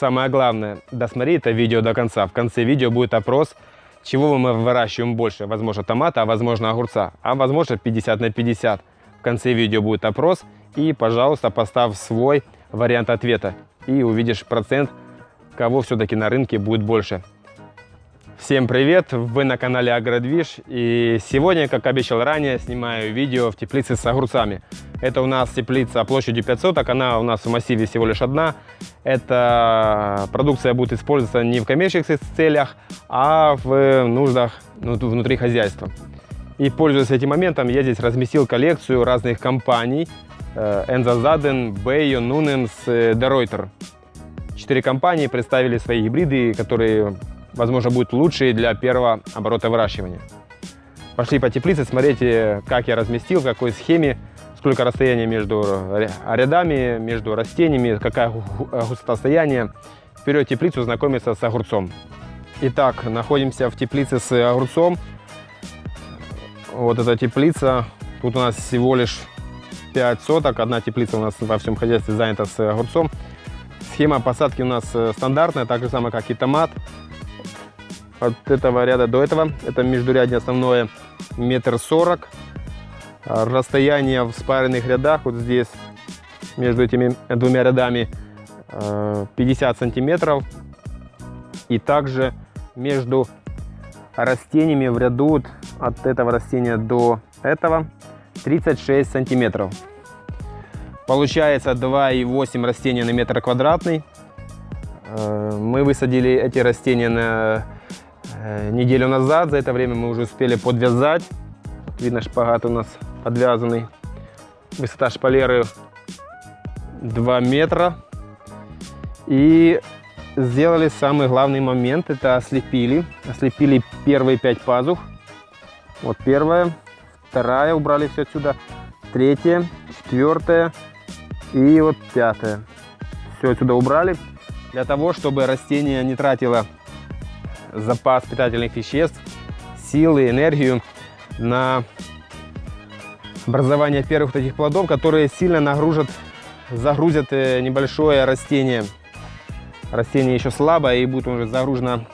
самое главное, досмотри это видео до конца. В конце видео будет опрос, чего мы выращиваем больше. Возможно, томата, а возможно, огурца. А возможно, 50 на 50. В конце видео будет опрос. И, пожалуйста, поставь свой вариант ответа. И увидишь процент, кого все-таки на рынке будет больше. Всем привет! Вы на канале Агродвиж. И сегодня, как обещал ранее, снимаю видео в теплице с огурцами. Это у нас теплица площадью 500, так она у нас в массиве всего лишь одна. Эта продукция будет использоваться не в коммерческих целях, а в нуждах ну, внутри хозяйства. И пользуясь этим моментом, я здесь разместил коллекцию разных компаний. Энза Заден, Бейо, Нунемс, Деройтер. Четыре компании представили свои гибриды, которые возможно, будет лучший для первого оборота выращивания. Пошли по теплице, смотрите, как я разместил, в какой схеме, сколько расстояния между рядами, между растениями, какая густота стояния. Вперед теплицу знакомиться с огурцом. Итак, находимся в теплице с огурцом. Вот эта теплица. Тут у нас всего лишь 5 соток. Одна теплица у нас во всем хозяйстве занята с огурцом. Схема посадки у нас э, стандартная, так же самое, как и томат от этого ряда до этого. Это междурядье основное метр сорок. А расстояние в спаренных рядах вот здесь между этими двумя рядами 50 э, сантиметров. И также между растениями в ряду от этого растения до этого 36 сантиметров. Получается 2,8 растения на метр квадратный. Э, мы высадили эти растения на Э, неделю назад. За это время мы уже успели подвязать. Видно, шпагат у нас подвязанный. Высота шпалеры 2 метра. И сделали самый главный момент. Это ослепили. Ослепили первые 5 пазух. Вот первая, вторая, убрали все отсюда. Третья, четвертая и вот пятая. Все отсюда убрали. Для того, чтобы растение не тратило запас питательных веществ, силы, энергию на образование первых таких плодов, которые сильно нагрузят, загрузят э, небольшое растение. Растение еще слабое и будет уже загружено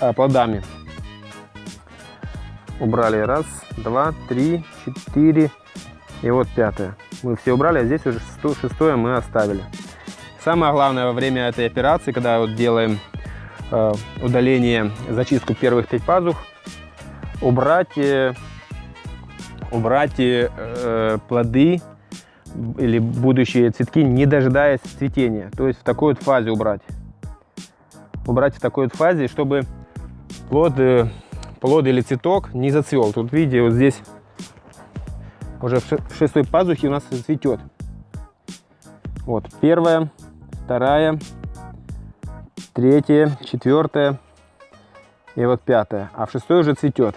э, плодами. Убрали раз, два, три, четыре и вот пятое. Мы все убрали, а здесь уже шестое мы оставили. Самое главное во время этой операции, когда вот делаем Э, удаление, зачистку первых пять пазух, убрать, убрать э, плоды или будущие цветки, не дожидаясь цветения. То есть в такой вот фазе убрать. Убрать в такой вот фазе, чтобы плод, плод или цветок не зацвел. Тут видите, вот здесь уже в шестой пазухе у нас цветет. Вот первая, вторая, третье, четвертое и вот пятое. А в шестой уже цветет.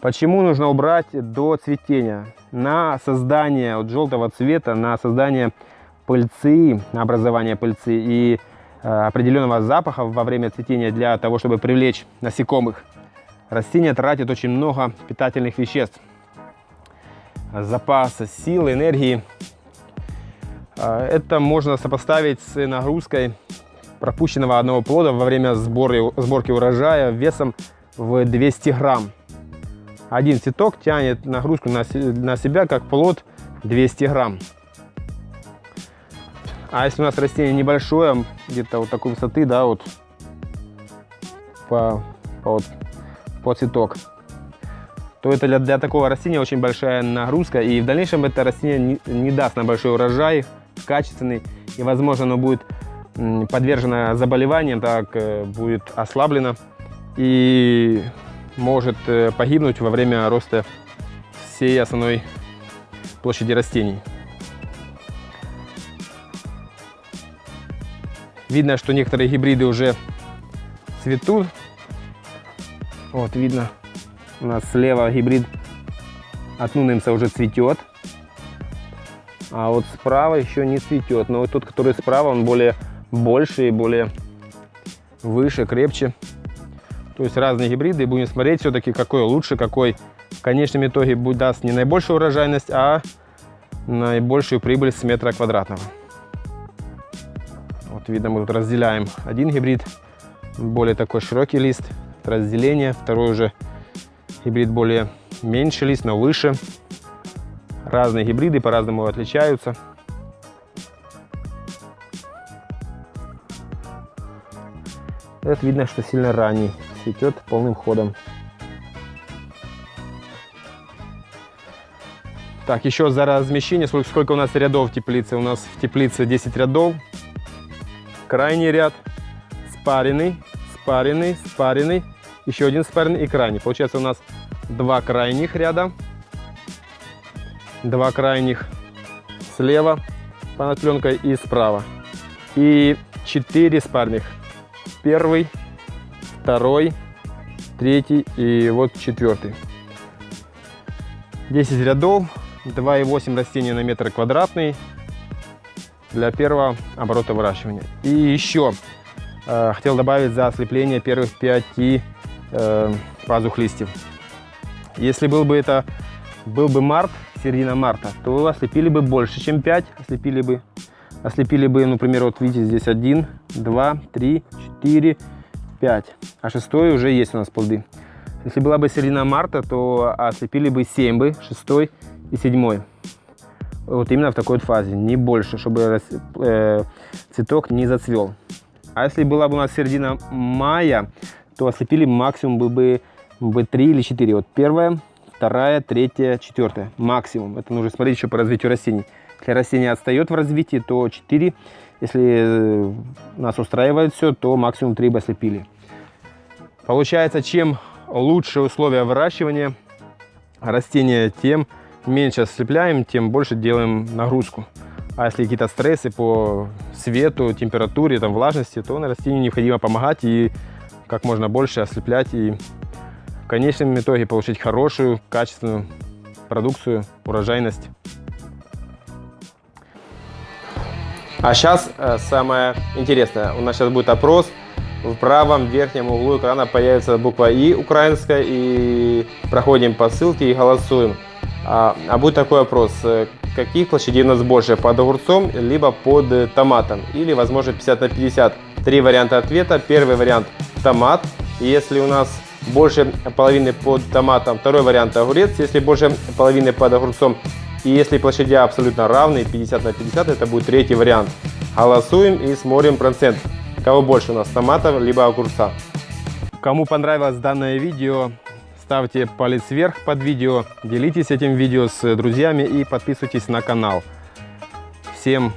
Почему нужно убрать до цветения? На создание вот желтого цвета, на создание пыльцы, на образование пыльцы и э, определенного запаха во время цветения для того, чтобы привлечь насекомых, растение тратит очень много питательных веществ. Запас силы, энергии. Э, это можно сопоставить с нагрузкой пропущенного одного плода во время сборки урожая весом в 200 грамм. Один цветок тянет нагрузку на, на себя, как плод 200 грамм. А если у нас растение небольшое, где-то вот такой высоты, да, вот по, по, вот, по цветок, то это для, для такого растения очень большая нагрузка. И в дальнейшем это растение не, не даст на большой урожай, качественный. И, возможно, оно будет подвержена заболеваниям, так э, будет ослаблена и может э, погибнуть во время роста всей основной площади растений. Видно, что некоторые гибриды уже цветут. Вот видно, у нас слева гибрид от Нунемса уже цветет. А вот справа еще не цветет. Но вот тот, который справа, он более больше и более выше, крепче. То есть разные гибриды. И будем смотреть все-таки, какой лучше, какой в конечном итоге даст не наибольшую урожайность, а наибольшую прибыль с метра квадратного. Вот видно, мы тут разделяем один гибрид, более такой широкий лист, разделение, второй уже гибрид более меньше лист, но выше. Разные гибриды по-разному отличаются. Это видно, что сильно ранний, цветет полным ходом. Так, еще за размещение, сколько, сколько у нас рядов в теплице? У нас в теплице 10 рядов. Крайний ряд, спаренный, спаренный, спаренный, еще один спаренный и крайний. Получается у нас два крайних ряда, два крайних слева под пленкой и справа. И четыре спарных. Первый, второй, третий и вот четвертый. 10 рядов, 2,8 растения на метр квадратный для первого оборота выращивания. И еще э, хотел добавить за ослепление первых 5 э, пазух листьев. Если был бы это был бы март, середина марта, то ослепили бы больше, чем 5, ослепили бы, ослепили бы, например, вот видите, здесь 1, 2, 3, 4, 5, а шестой уже есть у нас плоды. Если была бы середина марта, то ослепили бы 7 бы, 6 и седьмой. Вот именно в такой вот фазе, не больше, чтобы э, цветок не зацвел. А если была бы у нас середина мая, то ослепили максимум бы, бы, бы 3 или 4. Вот первая, вторая, третья, четвертая. Максимум. Это нужно смотреть еще по развитию растений. Если растение отстает в развитии, то 4. Если э, нас устраивает все, то максимум 3 бы ослепили. Получается, чем лучше условия выращивания растения, тем меньше ослепляем, тем больше делаем нагрузку. А если какие-то стрессы по свету, температуре, там, влажности, то на растению необходимо помогать и как можно больше ослеплять и в конечном итоге получить хорошую, качественную продукцию, урожайность. А сейчас э, самое интересное. У нас сейчас будет опрос. В правом верхнем углу экрана появится буква И украинская. И проходим по ссылке и голосуем. А, а будет такой вопрос, э, каких площадей у нас больше, под огурцом, либо под э, томатом, или возможно 50 на 50. Три варианта ответа. Первый вариант томат, если у нас больше половины под томатом, второй вариант огурец, если больше половины под огурцом, и если площади абсолютно равны, 50 на 50, это будет третий вариант. Голосуем и смотрим процент. Кого больше у нас, томатов либо огурца. Кому понравилось данное видео, ставьте палец вверх под видео, делитесь этим видео с друзьями и подписывайтесь на канал. Всем,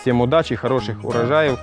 всем удачи, хороших урожаев.